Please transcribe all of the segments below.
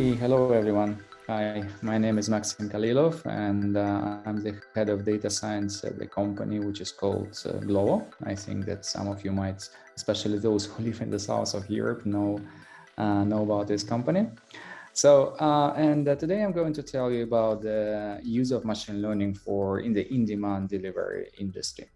Hey, hello everyone. Hi, my name is Maxim Khalilov and uh, I'm the head of data science at the company which is called uh, Glovo. I think that some of you might, especially those who live in the south of Europe, know, uh, know about this company. So, uh, and uh, today I'm going to tell you about the use of machine learning for in the in-demand delivery industry.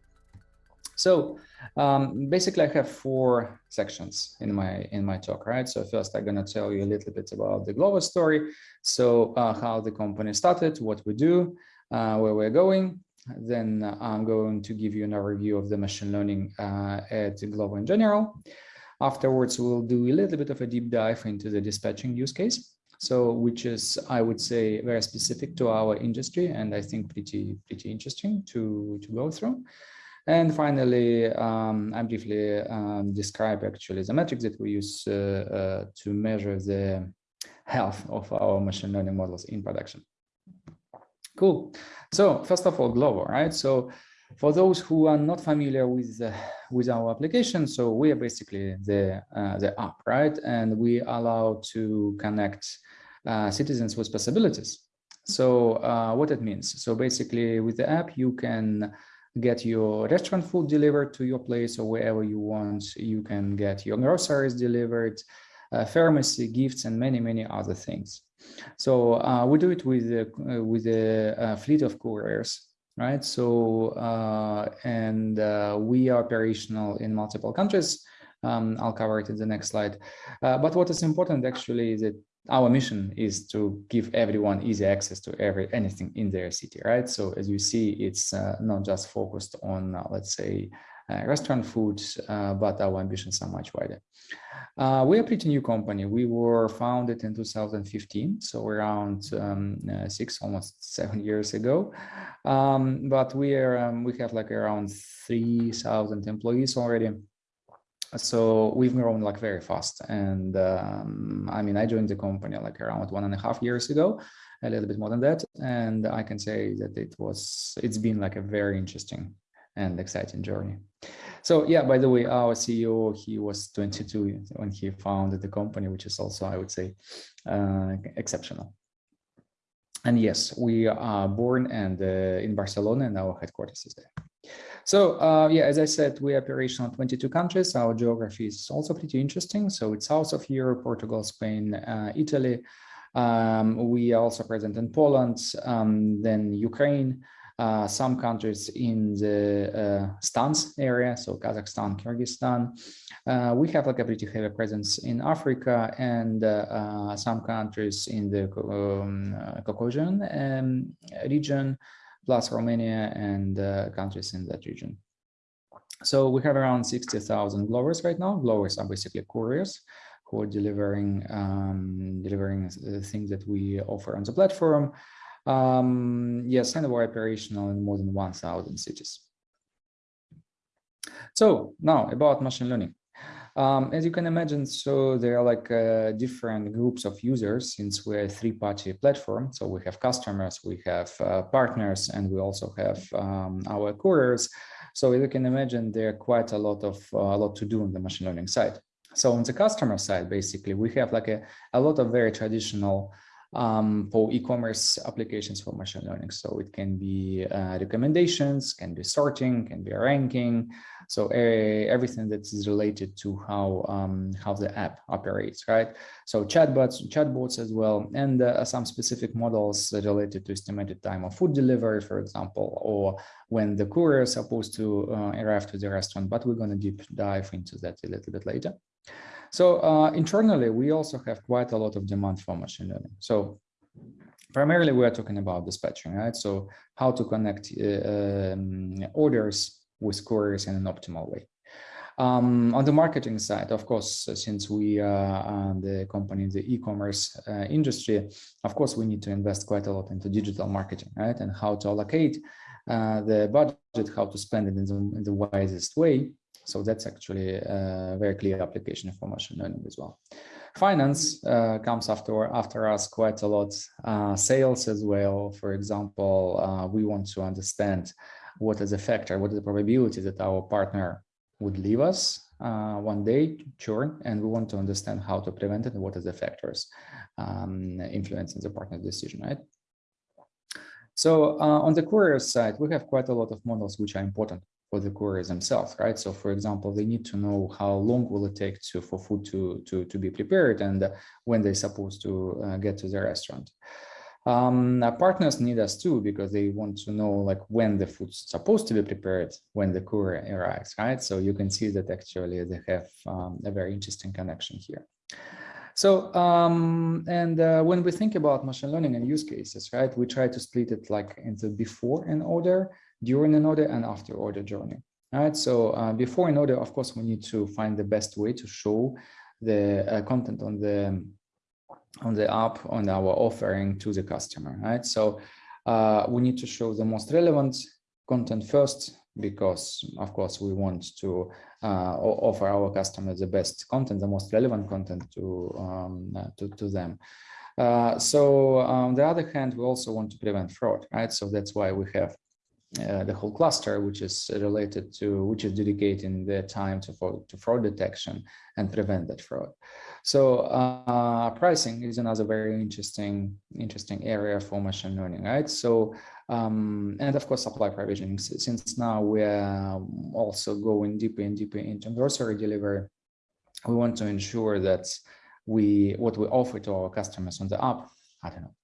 So um, basically I have four sections in my in my talk, right? So first I'm gonna tell you a little bit about the Glovo story. So uh, how the company started, what we do, uh, where we're going. Then I'm going to give you an overview of the machine learning uh, at Glovo in general. Afterwards, we'll do a little bit of a deep dive into the dispatching use case. So which is, I would say, very specific to our industry and I think pretty, pretty interesting to, to go through. And finally, um, I briefly um, describe actually the metrics that we use uh, uh, to measure the health of our machine learning models in production. Cool. So first of all, Glovo, right? So for those who are not familiar with uh, with our application, so we are basically the uh, the app, right? And we allow to connect uh, citizens with possibilities. So uh, what it means? So basically, with the app, you can get your restaurant food delivered to your place or wherever you want. You can get your groceries delivered, uh, pharmacy, gifts, and many, many other things. So uh, we do it with, uh, with a, a, fleet of couriers, right? So, uh, and uh, we are operational in multiple countries. Um, I'll cover it in the next slide. Uh, but what is important actually is that our mission is to give everyone easy access to every anything in their city, right? So as you see, it's uh, not just focused on, uh, let's say, uh, restaurant food, uh, but our ambitions are much wider. Uh, we're a pretty new company. We were founded in 2015, so around um, uh, six, almost seven years ago. Um, but we are um, we have like around 3,000 employees already so we've grown like very fast. And um, i mean i joined the company like around one and a half years ago a little bit more than that. And i can say that it was it's been like a very interesting and exciting journey. So yeah by the way our ceo he was 22 when he founded the company which is also i would say uh, exceptional. And yes we are born and uh, in barcelona and our headquarters is there so uh, yeah, as I said, we are operational in 22 countries. Our geography is also pretty interesting. So it's south of Europe, Portugal, Spain, uh, Italy. Um, we are also present in Poland, um, then Ukraine, uh, some countries in the uh, Stans area, so Kazakhstan, Kyrgyzstan. Uh, we have like a pretty heavy presence in Africa and uh, uh, some countries in the um, Caucasian um, region, plus Romania and uh, countries in that region. So we have around 60,000 Glovers right now. Glovers are basically couriers who are delivering um, delivering things that we offer on the platform. Um, yes, and we're operational in more than 1,000 cities. So now about machine learning. Um, as you can imagine, so there are like uh, different groups of users since we're a three-party platform. So we have customers, we have uh, partners, and we also have um, our couriers. So as you can imagine, there are quite a lot of uh, a lot to do on the machine learning side. So on the customer side, basically, we have like a, a lot of very traditional um, for e-commerce applications for machine learning. So it can be uh, recommendations, can be sorting, can be ranking. So uh, everything that is related to how um, how the app operates, right? So chatbots, chatbots as well, and uh, some specific models related to estimated time of food delivery, for example, or when the courier is supposed to uh, arrive to the restaurant. But we're going to deep dive into that a little bit later. So uh, internally, we also have quite a lot of demand for machine learning. So primarily, we are talking about dispatching, right? So how to connect uh, um, orders with couriers in an optimal way. Um, on the marketing side, of course, since we are the company in the e-commerce uh, industry, of course, we need to invest quite a lot into digital marketing, right? And how to allocate uh, the budget, how to spend it in the, in the wisest way so that's actually a very clear application for machine learning as well. Finance uh, comes after after us quite a lot. Uh, sales as well. For example, uh, we want to understand what is the factor, what is the probability that our partner would leave us uh, one day churn, and we want to understand how to prevent it and what are the factors um, influencing the partner's decision, right? So uh, on the courier side, we have quite a lot of models which are important for the couriers themselves, right? So for example, they need to know how long will it take to for food to, to, to be prepared and when they're supposed to uh, get to the restaurant. Um, partners need us too because they want to know like when the food's supposed to be prepared when the courier arrives, right? So you can see that actually they have um, a very interesting connection here. So, um, and uh, when we think about machine learning and use cases, right, we try to split it like into before an order, during an order, and after order journey. Right. So uh, before an order, of course, we need to find the best way to show the uh, content on the on the app on our offering to the customer. Right. So uh, we need to show the most relevant content first because of course we want to uh, offer our customers the best content, the most relevant content to um, uh, to, to them. Uh, so on the other hand, we also want to prevent fraud, right? So that's why we have uh, the whole cluster, which is related to, which is dedicating the time to, to fraud detection and prevent that fraud. So uh, pricing is another very interesting, interesting area for machine learning, right? So, um, and of course, supply provisioning, since now we're also going deeper and deeper into grocery delivery, we want to ensure that we, what we offer to our customers on the app, I don't know,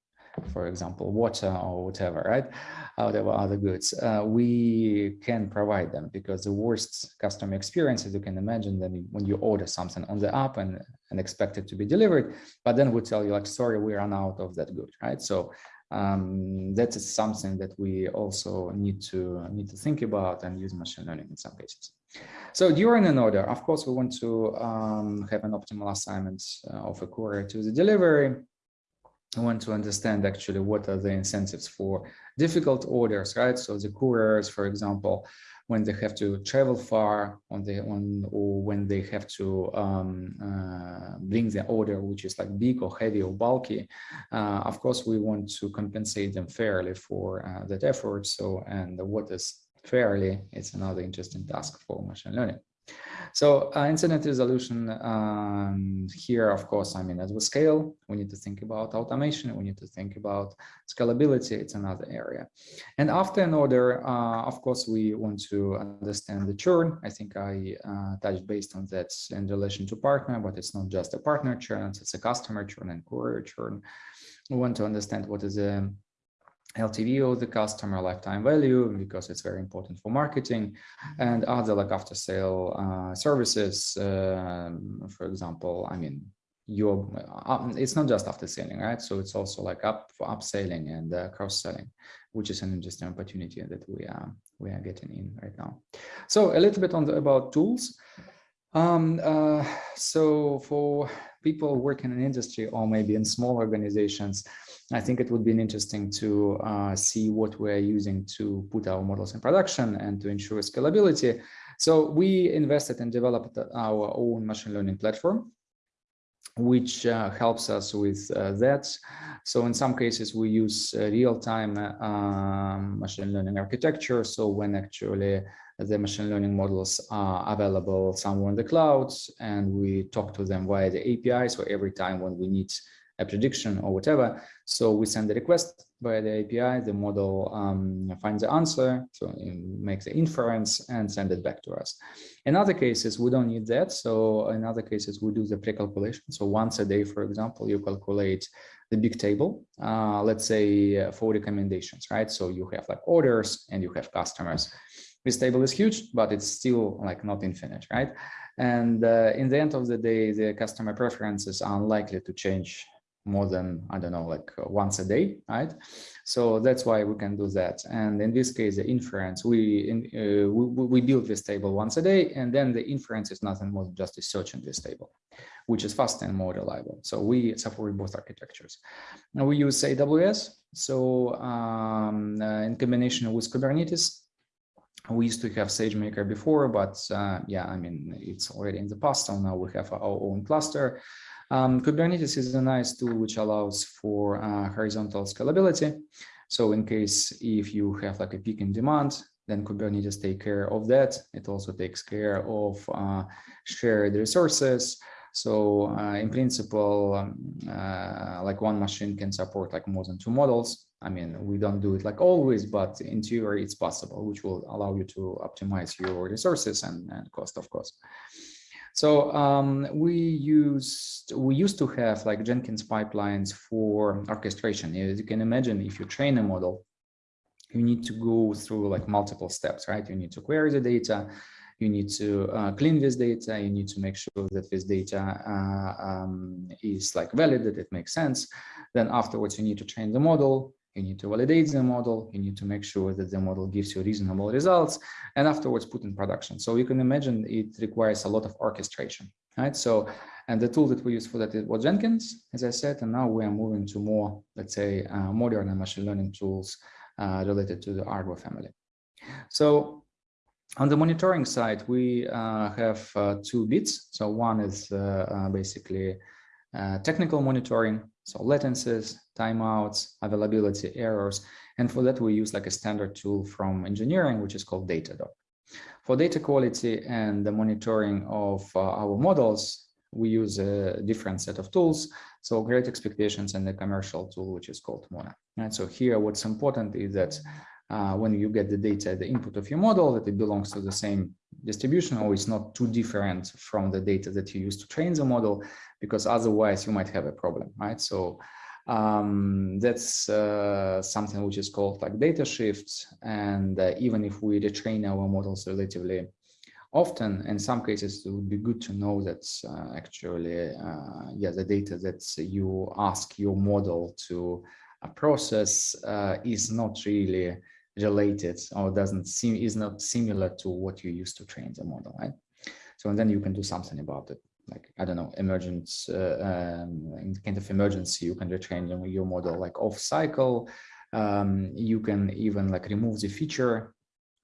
for example, water or whatever, right? Whatever other goods, uh, we can provide them because the worst customer experience, as you can imagine, then when you order something on the app and, and expect it to be delivered, but then we tell you like, sorry, we run out of that good, right? So um, that is something that we also need to need to think about and use machine learning in some cases. So during an order, of course, we want to um, have an optimal assignment uh, of a courier to the delivery I want to understand actually what are the incentives for difficult orders, right? So the couriers, for example, when they have to travel far on the on or when they have to um, uh, bring the order which is like big or heavy or bulky uh, of course we want to compensate them fairly for uh, that effort so and what is fairly it's another interesting task for machine learning so uh, incident resolution um, here, of course, I mean, as we scale, we need to think about automation. We need to think about scalability. It's another area. And after an order, uh, of course, we want to understand the churn. I think I uh, touched based on that in relation to partner, but it's not just a partner churn, it's a customer churn and courier churn. We want to understand what is the LTV or the customer lifetime value because it's very important for marketing and other like after sale uh, services. Um, for example, I mean, your uh, it's not just after selling, right? So it's also like up for upselling and uh, cross selling, which is an interesting opportunity that we are we are getting in right now. So a little bit on the, about tools. Um, uh, so for people working in industry or maybe in small organizations, I think it would be interesting to uh, see what we're using to put our models in production and to ensure scalability. So we invested and developed our own machine learning platform, which uh, helps us with uh, that. So in some cases, we use uh, real-time um, machine learning architecture. So when actually the machine learning models are available somewhere in the cloud and we talk to them via the API. So every time when we need a prediction or whatever. So we send the request via the API, the model um, finds the answer, so it makes the inference and send it back to us. In other cases, we don't need that. So in other cases, we do the pre-calculation. So once a day, for example, you calculate the big table, uh, let's say uh, for recommendations, right? So you have like orders and you have customers. This table is huge, but it's still like not infinite, right? And uh, in the end of the day, the customer preferences are unlikely to change more than, I don't know, like uh, once a day, right? So that's why we can do that. And in this case, the inference, we, in, uh, we, we build this table once a day, and then the inference is nothing more than just a search in this table, which is faster and more reliable. So we support both architectures. Now we use AWS. So um, uh, in combination with Kubernetes, we used to have SageMaker before, but uh, yeah, I mean, it's already in the past. So now we have our own cluster. Um, Kubernetes is a nice tool which allows for uh, horizontal scalability. So in case if you have like a peak in demand, then Kubernetes take care of that. It also takes care of uh, shared resources. So uh, in principle, um, uh, like one machine can support like more than two models. I mean, we don't do it like always, but in theory, it's possible, which will allow you to optimize your resources and, and cost, of course. So um, we used we used to have like Jenkins pipelines for orchestration. As you can imagine, if you train a model, you need to go through like multiple steps, right? You need to query the data, you need to uh, clean this data, you need to make sure that this data uh, um, is like valid, that it makes sense. Then afterwards, you need to train the model, you need to validate the model, you need to make sure that the model gives you reasonable results, and afterwards put in production. So you can imagine it requires a lot of orchestration, right? So, and the tool that we use for that was Jenkins, as I said, and now we are moving to more, let's say, uh, modern machine learning tools uh, related to the Argo family. So on the monitoring side, we uh, have uh, two bits. So one is uh, uh, basically uh, technical monitoring, so latencies, timeouts, availability, errors. And for that, we use like a standard tool from engineering, which is called Datadog. For data quality and the monitoring of our models, we use a different set of tools. So Great Expectations and the commercial tool, which is called Mona. And so here, what's important is that uh, when you get the data, the input of your model, that it belongs to the same distribution or it's not too different from the data that you use to train the model, because otherwise you might have a problem, right? So um, that's uh, something which is called like data shifts. And uh, even if we retrain our models relatively often in some cases it would be good to know that uh, actually uh, yeah the data that you ask your model to uh, process is not really related or doesn't seem is not similar to what you used to train the model right so and then you can do something about it like i don't know emergence uh, um, in kind of emergency you can retrain your model like off cycle um, you can even like remove the feature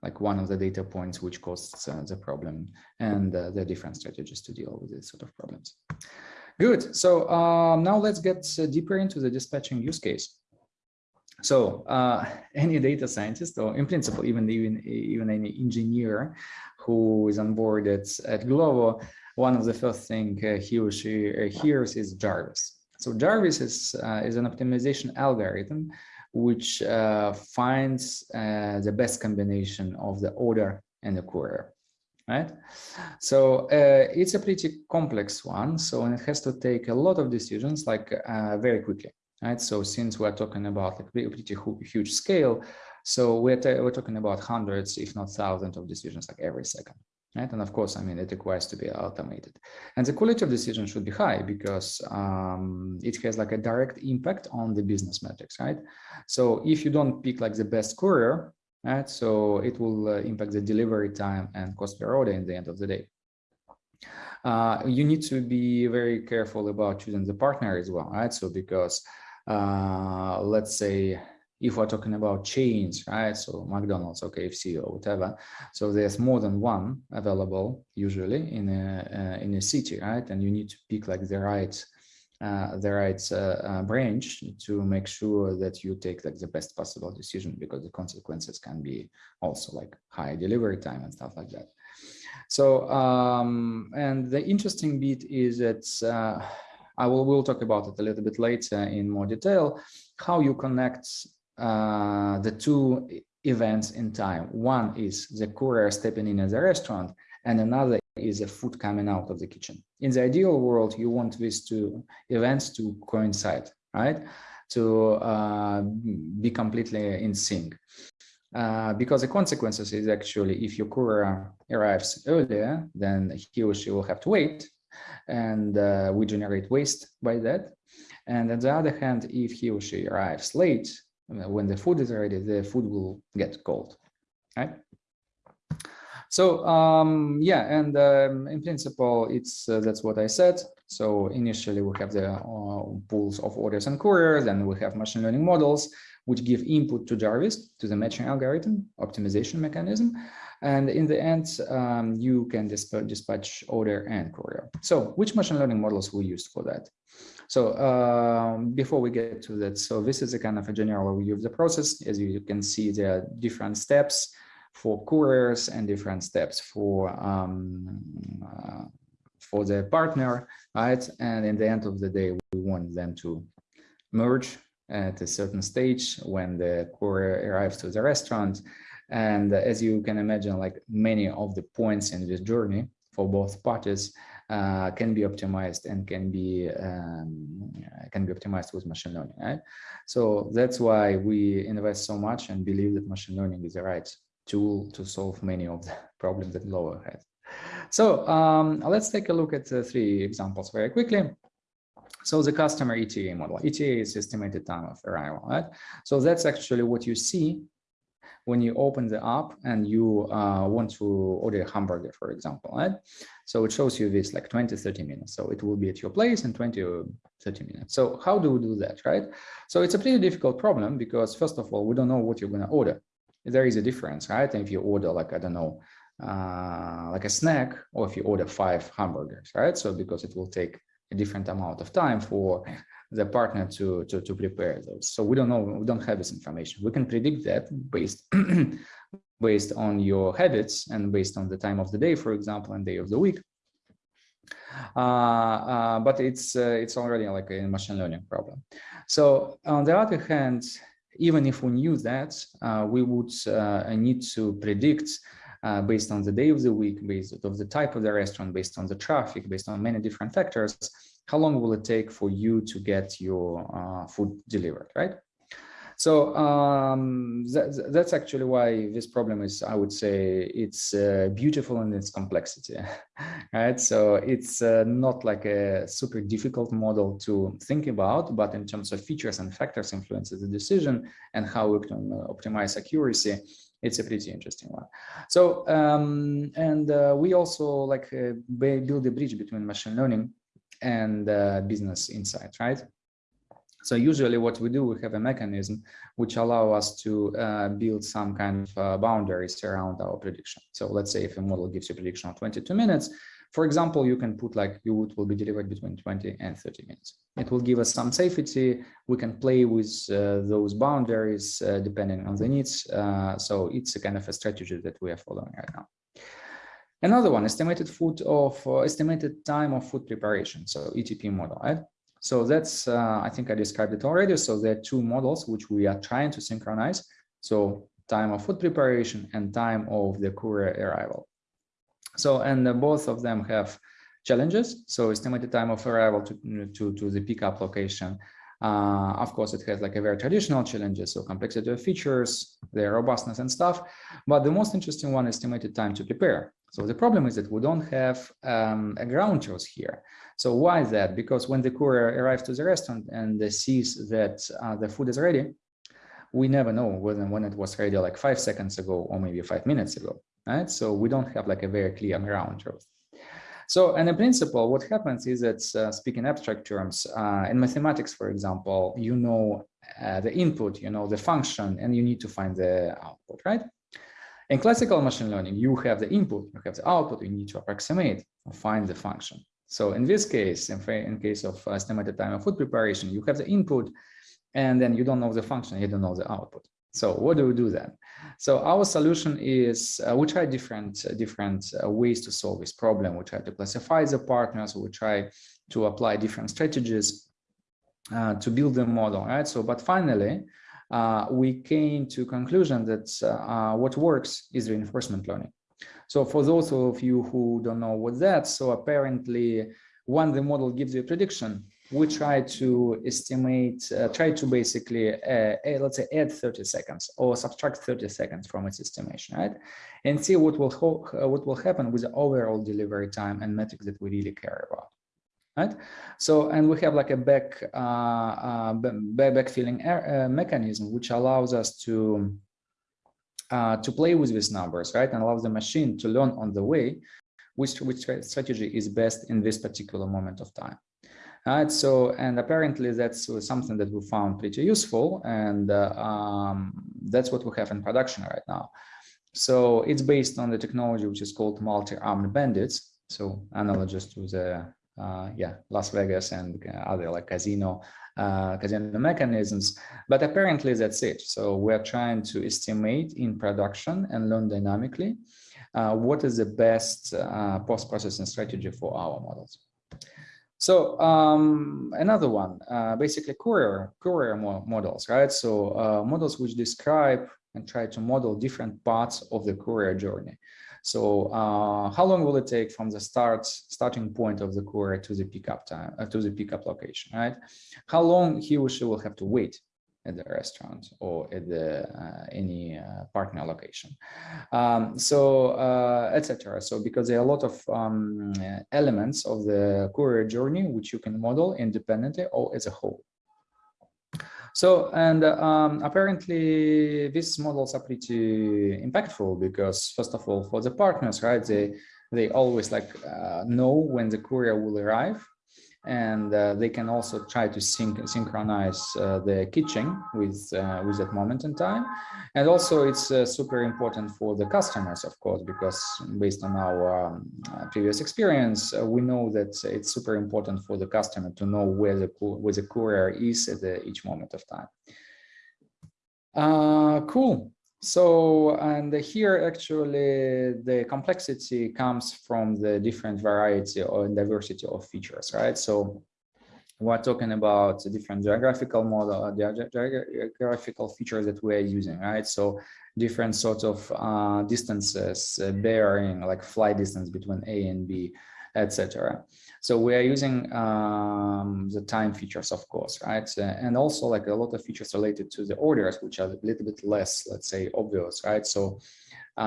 like one of the data points which causes uh, the problem and uh, the different strategies to deal with these sort of problems. Good. So um, now let's get uh, deeper into the dispatching use case. So uh, any data scientist, or in principle, even even even any engineer who is on board at, at Glovo, one of the first thing uh, he or she uh, hears is Jarvis. So Jarvis is is an optimization algorithm which uh, finds uh, the best combination of the order and the courier right so uh, it's a pretty complex one so it has to take a lot of decisions like uh, very quickly right so since we're talking about like pretty huge scale so we're, we're talking about hundreds if not thousands of decisions like every second right? And of course, I mean, it requires to be automated. And the quality of decision should be high because um, it has like a direct impact on the business metrics, right? So if you don't pick like the best courier, right? So it will uh, impact the delivery time and cost per order in the end of the day. Uh, you need to be very careful about choosing the partner as well, right? So because uh, let's say if we're talking about chains, right? So McDonald's or KFC or whatever. So there's more than one available usually in a uh, in a city, right? And you need to pick like the right uh, the right uh, uh, branch to make sure that you take like the best possible decision because the consequences can be also like high delivery time and stuff like that. So um, and the interesting bit is that uh, I will will talk about it a little bit later in more detail how you connect uh, the two events in time. One is the courier stepping in at the restaurant, and another is the food coming out of the kitchen. In the ideal world, you want these two events to coincide, right? To uh, be completely in sync. Uh, because the consequences is actually if your courier arrives earlier, then he or she will have to wait and uh, we generate waste by that. And on the other hand, if he or she arrives late, when the food is ready, the food will get cold, right? So um, yeah, and um, in principle, it's uh, that's what I said. So initially we have the uh, pools of orders and couriers, and we have machine learning models which give input to Jarvis, to the matching algorithm, optimization mechanism. And in the end, um, you can dispatch, dispatch order and courier. So which machine learning models we used for that? So um, before we get to that, so this is a kind of a general overview of the process. As you can see, there are different steps for couriers and different steps for um, uh, for the partner, right? And in the end of the day, we want them to merge at a certain stage when the courier arrives to the restaurant. And as you can imagine, like many of the points in this journey for both parties uh, can be optimized and can be um, can be optimized with machine learning. Right? So that's why we invest so much and believe that machine learning is the right tool to solve many of the problems that Glovo has. So um, let's take a look at the three examples very quickly. So the customer ETA model, ETA is estimated time of arrival, right? So that's actually what you see when you open the app and you uh, want to order a hamburger, for example, right? So it shows you this like 20, 30 minutes. So it will be at your place in 20 or 30 minutes. So how do we do that, right? So it's a pretty difficult problem because first of all, we don't know what you're going to order. There is a difference, right? And if you order like, I don't know, uh, like a snack, or if you order five hamburgers, right? So because it will take a different amount of time for the partner to, to, to prepare those. So we don't know, we don't have this information. We can predict that based, based on your habits and based on the time of the day, for example, and day of the week. Uh, uh, but it's uh, it's already like a machine learning problem. So on the other hand, even if we knew that, uh, we would uh, need to predict uh, based on the day of the week, based on the type of the restaurant, based on the traffic, based on many different factors, how long will it take for you to get your uh, food delivered, right? So um, that, that's actually why this problem is, I would say, it's uh, beautiful in its complexity, right? So it's uh, not like a super difficult model to think about, but in terms of features and factors influences the decision and how we can uh, optimize accuracy, it's a pretty interesting one. So, um, and uh, we also like uh, build a bridge between machine learning and uh, business insight, right? So usually what we do, we have a mechanism which allow us to uh, build some kind of uh, boundaries around our prediction. So let's say if a model gives you a prediction of 22 minutes, for example, you can put like you would will be delivered between 20 and 30 minutes. It will give us some safety. We can play with uh, those boundaries uh, depending on the needs. Uh, so it's a kind of a strategy that we are following right now. Another one, estimated food of uh, estimated time of food preparation. So ETP model, right? So that's, uh, I think I described it already. So there are two models which we are trying to synchronize. So time of food preparation and time of the courier arrival. So, and uh, both of them have challenges. So estimated time of arrival to, to, to the pickup location. Uh, of course, it has like a very traditional challenges, so complexity of features, their robustness and stuff. But the most interesting one estimated time to prepare. So the problem is that we don't have um, a ground truth here. So why that? Because when the courier arrives to the restaurant and sees that uh, the food is ready, we never know when, when it was ready like five seconds ago or maybe five minutes ago right? So we don't have like a very clear ground truth. So, and in principle, what happens is that uh, speaking abstract terms, uh, in mathematics, for example, you know uh, the input, you know the function, and you need to find the output, right? In classical machine learning, you have the input, you have the output, you need to approximate or find the function. So in this case, in, in case of estimated time of food preparation, you have the input, and then you don't know the function, you don't know the output. So what do we do then? So our solution is uh, we try different uh, different uh, ways to solve this problem. We try to classify the partners. We try to apply different strategies uh, to build the model. Right. So, but finally, uh, we came to conclusion that uh, what works is reinforcement learning. So for those of you who don't know what that, so apparently when the model gives you a prediction, we try to estimate, uh, try to basically, uh, let's say, add 30 seconds or subtract 30 seconds from its estimation, right? And see what will uh, what will happen with the overall delivery time and metrics that we really care about, right? So, and we have like a back uh, uh, backfilling mechanism which allows us to uh, to play with these numbers, right, and allows the machine to learn on the way which which strategy is best in this particular moment of time. Right, so, and apparently that's something that we found pretty useful and uh, um, that's what we have in production right now. So it's based on the technology which is called multi-armed bandits. So analogous to the, uh, yeah, Las Vegas and other like casino uh, casino mechanisms, but apparently that's it. So we're trying to estimate in production and learn dynamically uh, what is the best uh, post-processing strategy for our models. So um, another one, uh, basically courier, courier mo models, right? So uh, models which describe and try to model different parts of the courier journey. So uh, how long will it take from the start starting point of the courier to the pickup time uh, to the pickup location, right? How long he or she will have to wait at the restaurant or at the uh, any uh, partner location? Um, so uh, etc so because there are a lot of um, elements of the courier journey which you can model independently or as a whole so and um, apparently these models are pretty impactful because first of all for the partners right they they always like uh, know when the courier will arrive and uh, they can also try to sync synchronize uh, the kitchen with uh, with that moment in time. And also it's uh, super important for the customers of course because based on our um, uh, previous experience uh, we know that it's super important for the customer to know where the where the courier is at the, each moment of time. Cool so, and here actually the complexity comes from the different variety or diversity of features, right? So we're talking about different geographical model, uh, geographical features that we're using, right? So different sorts of uh, distances, uh, bearing, like flight distance between A and B, etc. So we are using um, the time features, of course, right? And also like a lot of features related to the orders, which are a little bit less, let's say, obvious, right? So uh,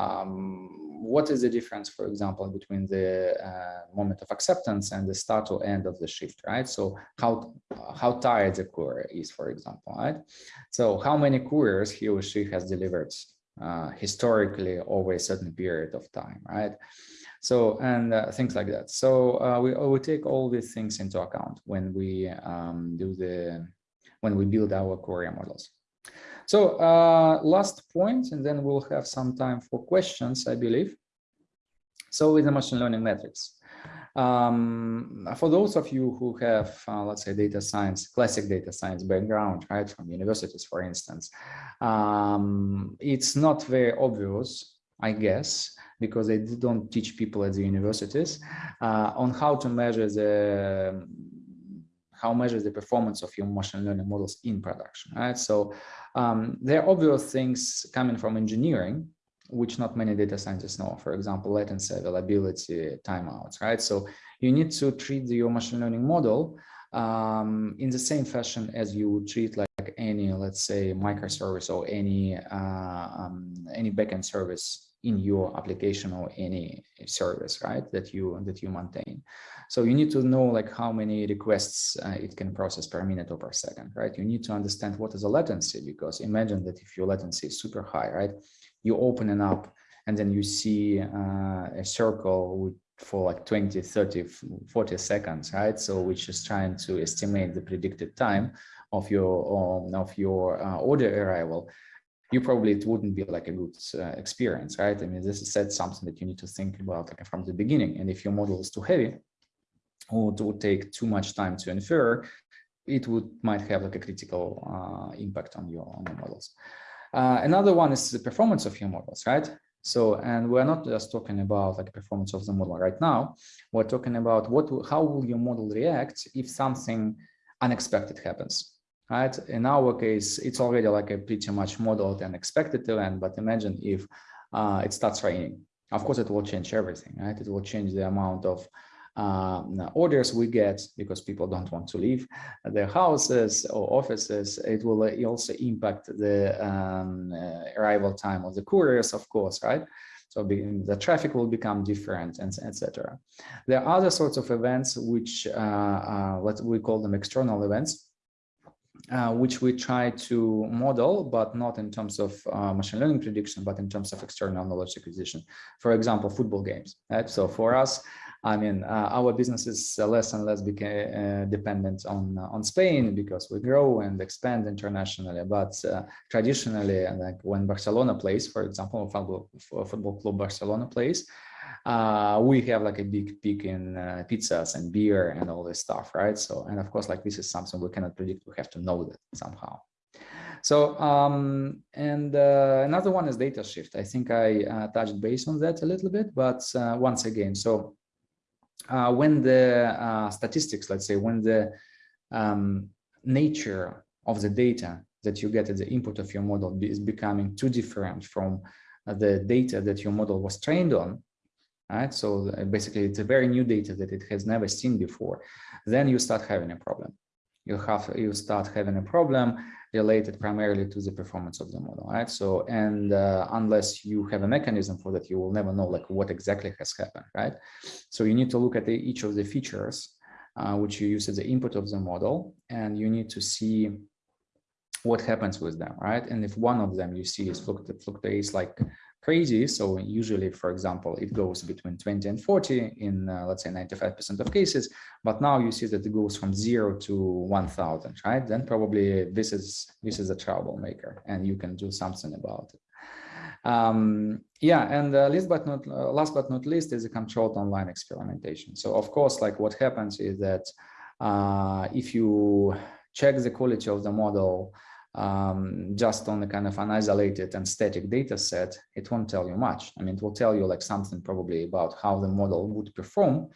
um, what is the difference, for example, between the uh, moment of acceptance and the start or end of the shift, right? So how how tired the courier is, for example, right? So how many couriers he or she has delivered uh, historically over a certain period of time, right? So, and uh, things like that. So uh, we, we take all these things into account when we um, do the, when we build our courier models. So uh, last point, and then we'll have some time for questions, I believe. So with the machine learning metrics. Um, for those of you who have, uh, let's say, data science, classic data science background, right, from universities, for instance, um, it's not very obvious, I guess, because they don't teach people at the universities uh, on how to measure the how measure the performance of your machine learning models in production, right? So um, there are obvious things coming from engineering, which not many data scientists know. For example, latency, availability, timeouts, right? So you need to treat your machine learning model um, in the same fashion as you would treat like any, let's say, microservice or any uh, um, any backend service in your application or any service, right? That you that you maintain. So you need to know like how many requests uh, it can process per minute or per second, right? You need to understand what is the latency because imagine that if your latency is super high, right? You open an app and then you see uh, a circle with for like 20, 30, 40 seconds, right? So which is trying to estimate the predicted time of your um, of your uh, order arrival. You probably it wouldn't be like a good uh, experience, right? I mean, this is said something that you need to think about like from the beginning. And if your model is too heavy, or it would take too much time to infer, it would might have like a critical uh, impact on your on your models. Uh, another one is the performance of your models, right? So, and we're not just talking about like performance of the model right now. We're talking about what, how will your model react if something unexpected happens, right? In our case, it's already like a pretty much modeled and expected event, but imagine if uh, it starts raining. Of course, it will change everything, right? It will change the amount of um, orders we get because people don't want to leave their houses or offices. It will also impact the um, uh, arrival time of the couriers, of course, right? So the traffic will become different, and etc. There are other sorts of events which uh, uh, what we call them external events, uh, which we try to model, but not in terms of uh, machine learning prediction, but in terms of external knowledge acquisition. For example, football games. Right? So for us, I mean, uh, our business is less and less uh, dependent on uh, on Spain because we grow and expand internationally. But traditionally, like when Barcelona plays, for example, football, football club Barcelona plays, uh, we have like a big peak in uh, pizzas and beer and all this stuff, right? So, and of course, like this is something we cannot predict. We have to know that somehow. So, um, and uh, another one is data shift. I think I uh, touched base on that a little bit, but uh, once again, so uh, when the statistics, let's say, when the um, nature of the data that you get at the input of your model is becoming too different from the data that your model was trained on, right? So uh, basically it's a very new data that it has never seen before. Then you start having a problem. You have you start having a problem related primarily to the performance of the model, right? So and uh, unless you have a mechanism for that, you will never know like what exactly has happened, right? So you need to look at the, each of the features uh, which you use as the input of the model, and you need to see what happens with them, right? And if one of them you see is fluctuates like crazy, so usually, for example, it goes between 20 and 40 in, uh, let's say, 95% of cases, but now you see that it goes from zero to 1,000, right? Then probably this is this is a troublemaker, and you can do something about it. Um, yeah, and uh, last but not uh, last but not least is a controlled online experimentation. So of course, like what happens is that uh, if you check the quality of the model um, just on a kind of an isolated and static data set, it won't tell you much. I mean, it will tell you like something probably about how the model would perform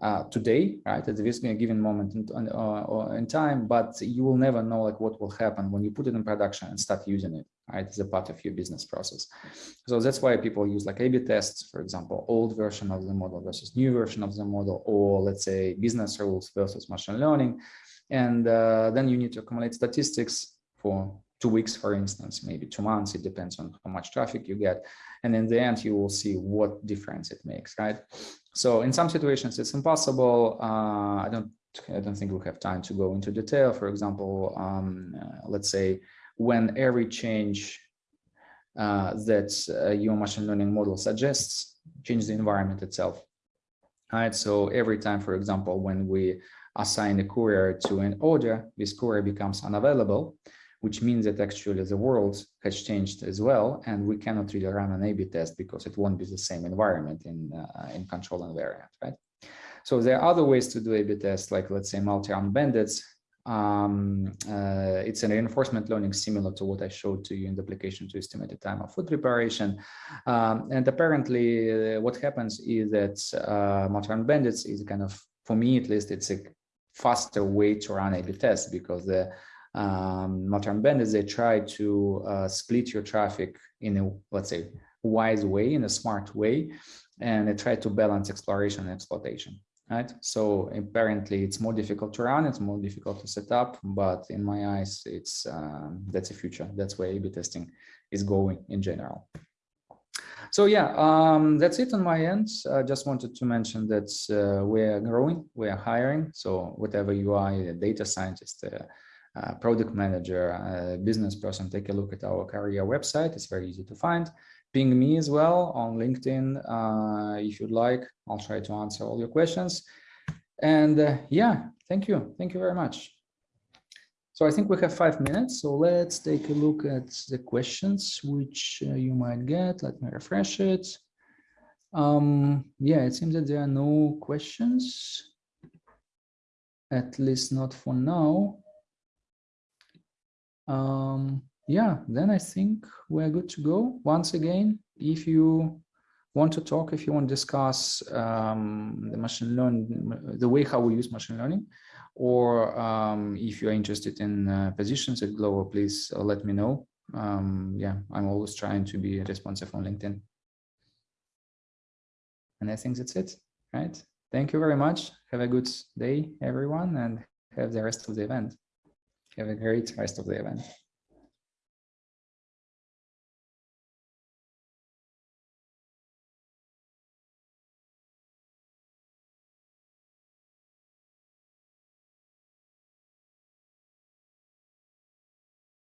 uh, today, right, at this given moment in, uh, in time, but you will never know like what will happen when you put it in production and start using it, right, as a part of your business process. So that's why people use like A-B tests, for example, old version of the model versus new version of the model, or let's say business rules versus machine learning. And uh, then you need to accumulate statistics for two weeks, for instance, maybe two months. It depends on how much traffic you get. And in the end, you will see what difference it makes, right? So in some situations, it's impossible. Uh, I don't I don't think we have time to go into detail. For example, um, uh, let's say when every change uh, that uh, your machine learning model suggests change the environment itself. Right. So every time, for example, when we assign a courier to an order, this courier becomes unavailable which means that actually the world has changed as well, and we cannot really run an A-B test because it won't be the same environment in, uh, in control and variant, right? So there are other ways to do A-B tests, like let's say multi-armed bandits. Um, uh, it's a reinforcement learning similar to what I showed to you in the application to estimate the time of food preparation. Um, and apparently uh, what happens is that uh, multi-armed bandits is kind of, for me at least, it's a faster way to run A-B tests because the um, multi-armed bandits, they try to uh, split your traffic in a, let's say, wise way, in a smart way, and they try to balance exploration and exploitation, right? So apparently it's more difficult to run, it's more difficult to set up, but in my eyes, it's um, that's the future. That's where A-B testing is going in general. So yeah, um, that's it on my end. I just wanted to mention that uh, we're growing, we're hiring. So whatever you are, a data scientist, uh, uh, product manager, uh, business person, take a look at our career website. It's very easy to find. Ping me as well on LinkedIn uh, if you'd like. I'll try to answer all your questions. And uh, yeah, thank you. Thank you very much. So I think we have five minutes. So let's take a look at the questions which uh, you might get. Let me refresh it. Um, yeah, it seems that there are no questions, at least not for now um, yeah, then I think we're good to go. Once again, if you want to talk, if you want to discuss um, the machine learning, the way how we use machine learning, or um, if you're interested in uh, positions at Glovo, please uh, let me know. Um, yeah, I'm always trying to be responsive on LinkedIn. And I think that's it, right? Thank you very much. Have a good day, everyone, and have the rest of the event. Have a great rest of the event.